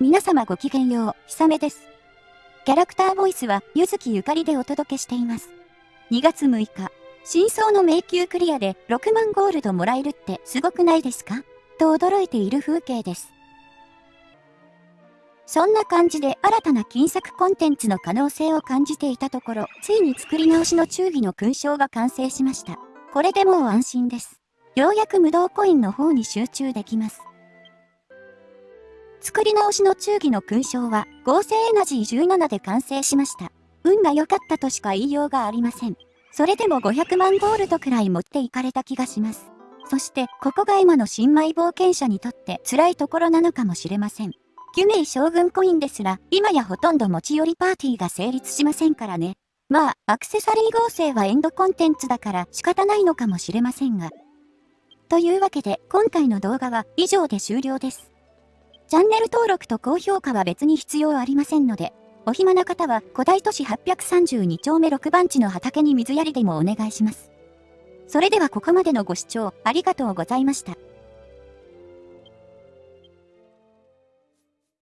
皆様ごきげんよう、ひさめです。キャラクターボイスは、ゆずきゆかりでお届けしています。2月6日、真相の迷宮クリアで6万ゴールドもらえるってすごくないですか？と驚いている風景です。そんな感じで新たな金作コンテンツの可能性を感じていたところ、ついに作り直しの忠義の勲章が完成しました。これでもう安心です。ようやく無道コインの方に集中できます。作り直しの忠義の勲章は合成エナジー17で完成しました。運が良かったとしか言いようがありません。それでも500万ゴールドくらい持っていかれた気がします。そして、ここが今の新米冒険者にとって辛いところなのかもしれません。ギュメイ将軍コインですら、今やほとんど持ち寄りパーティーが成立しませんからね。まあ、アクセサリー合成はエンドコンテンツだから仕方ないのかもしれませんが。というわけで、今回の動画は以上で終了です。チャンネル登録と高評価は別に必要ありませんので、お暇な方は古代都市832丁目6番地の畑に水やりでもお願いします。それではここまでのご視聴ありがとうございました。